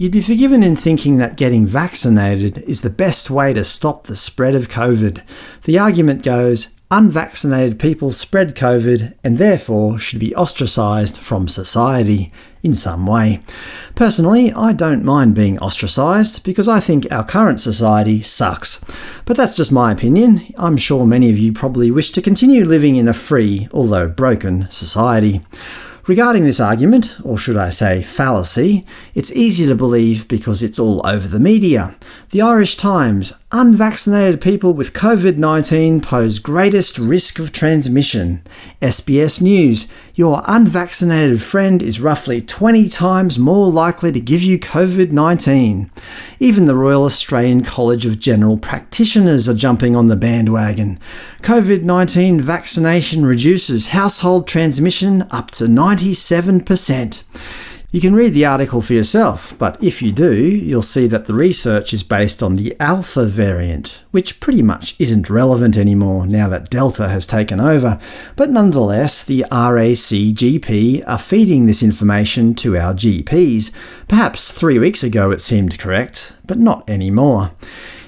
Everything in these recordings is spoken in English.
You'd be forgiven in thinking that getting vaccinated is the best way to stop the spread of COVID. The argument goes, unvaccinated people spread COVID and therefore should be ostracised from society in some way. Personally, I don't mind being ostracised because I think our current society sucks. But that's just my opinion. I'm sure many of you probably wish to continue living in a free, although broken, society. Regarding this argument, or should I say fallacy, it's easy to believe because it's all over the media. The Irish Times Unvaccinated people with COVID-19 pose greatest risk of transmission. SBS News Your unvaccinated friend is roughly 20 times more likely to give you COVID-19. Even the Royal Australian College of General Practitioners are jumping on the bandwagon. COVID-19 vaccination reduces household transmission up to 97%. You can read the article for yourself, but if you do, you'll see that the research is based on the Alpha variant, which pretty much isn't relevant anymore now that Delta has taken over, but nonetheless the RACGP are feeding this information to our GPs. Perhaps three weeks ago it seemed correct, but not anymore.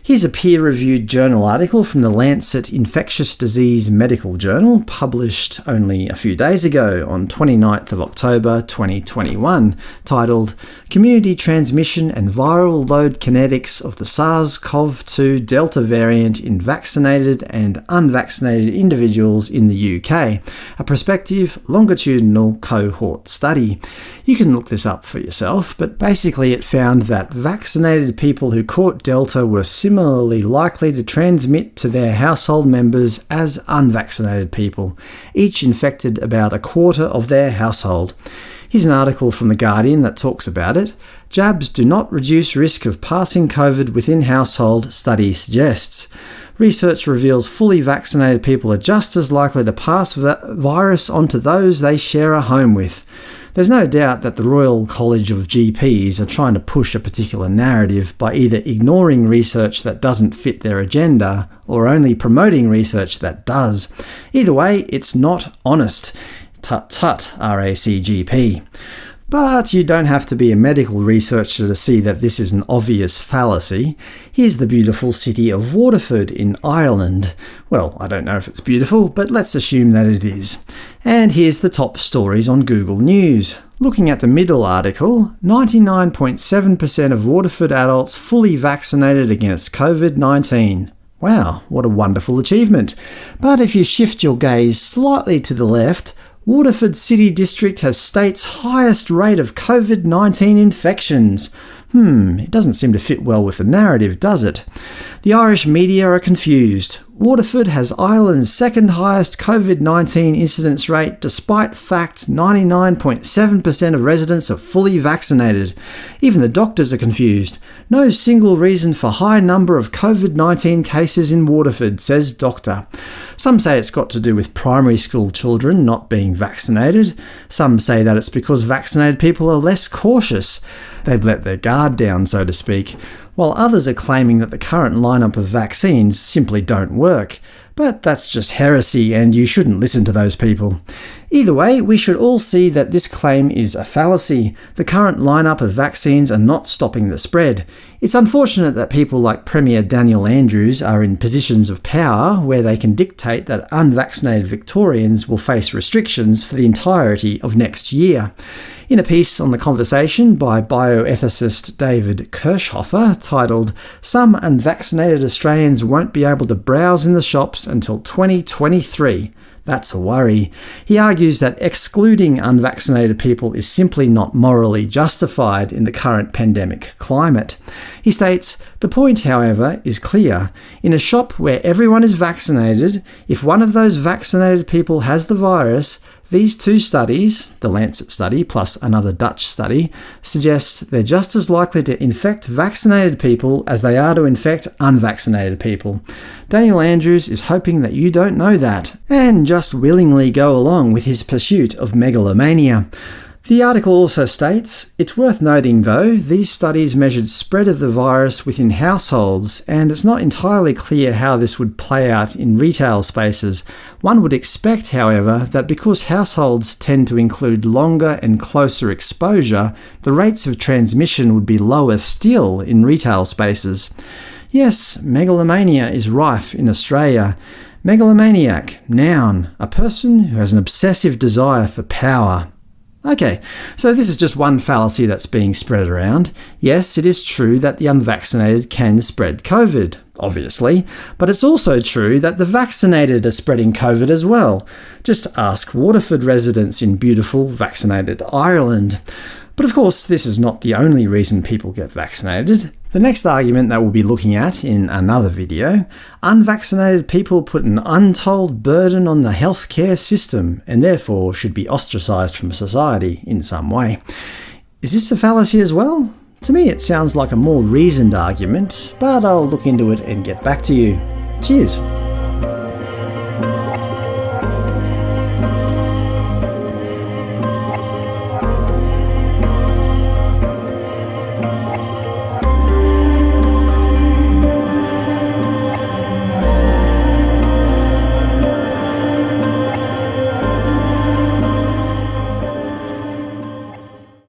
Here's a peer-reviewed journal article from the Lancet Infectious Disease Medical Journal, published only a few days ago on 29th of October 2021, titled Community Transmission and Viral Load Kinetics of the SARS-CoV-2 Delta Variant in Vaccinated and Unvaccinated Individuals in the UK, a prospective longitudinal cohort study. You can look this up for yourself, but basically it found that vaccinated people who caught Delta were similar similarly likely to transmit to their household members as unvaccinated people, each infected about a quarter of their household. Here's an article from The Guardian that talks about it. Jabs do not reduce risk of passing COVID within household, study suggests. Research reveals fully vaccinated people are just as likely to pass virus onto those they share a home with. There's no doubt that the Royal College of GPs are trying to push a particular narrative by either ignoring research that doesn't fit their agenda, or only promoting research that does. Either way, it's not honest. Tut tut, RACGP. But you don't have to be a medical researcher to see that this is an obvious fallacy. Here's the beautiful city of Waterford in Ireland. Well, I don't know if it's beautiful, but let's assume that it is. And here's the top stories on Google News. Looking at the middle article, 99.7% of Waterford adults fully vaccinated against COVID-19. Wow, what a wonderful achievement. But if you shift your gaze slightly to the left, Waterford City District has state's highest rate of COVID-19 infections. Hmm, it doesn't seem to fit well with the narrative, does it? The Irish media are confused. Waterford has Ireland's second highest COVID-19 incidence rate despite fact 99.7% of residents are fully vaccinated. Even the doctors are confused. No single reason for high number of COVID-19 cases in Waterford, says doctor. Some say it's got to do with primary school children not being vaccinated. Some say that it's because vaccinated people are less cautious. They've let their guard down, so to speak while others are claiming that the current lineup of vaccines simply don't work. But that's just heresy, and you shouldn't listen to those people. Either way, we should all see that this claim is a fallacy. The current lineup of vaccines are not stopping the spread. It's unfortunate that people like Premier Daniel Andrews are in positions of power where they can dictate that unvaccinated Victorians will face restrictions for the entirety of next year. In a piece on the conversation by bioethicist David Kirschhofer titled Some Unvaccinated Australians Won't Be Able to Browse in the Shops Until 2023, that's a worry. He argues that excluding unvaccinated people is simply not morally justified in the current pandemic climate. He states, The point, however, is clear. In a shop where everyone is vaccinated, if one of those vaccinated people has the virus, these two studies, the Lancet study plus another Dutch study, suggest they're just as likely to infect vaccinated people as they are to infect unvaccinated people. Daniel Andrews is hoping that you don't know that, and just willingly go along with his pursuit of megalomania. The article also states, It's worth noting though, these studies measured spread of the virus within households, and it's not entirely clear how this would play out in retail spaces. One would expect, however, that because households tend to include longer and closer exposure, the rates of transmission would be lower still in retail spaces. Yes, megalomania is rife in Australia. Megalomaniac, noun, a person who has an obsessive desire for power. Okay, so this is just one fallacy that's being spread around. Yes, it is true that the unvaccinated can spread COVID, obviously, but it's also true that the vaccinated are spreading COVID as well. Just ask Waterford residents in beautiful, vaccinated Ireland. But of course, this is not the only reason people get vaccinated. The next argument that we'll be looking at in another video, unvaccinated people put an untold burden on the healthcare system and therefore should be ostracised from society in some way. Is this a fallacy as well? To me it sounds like a more reasoned argument, but I'll look into it and get back to you. Cheers!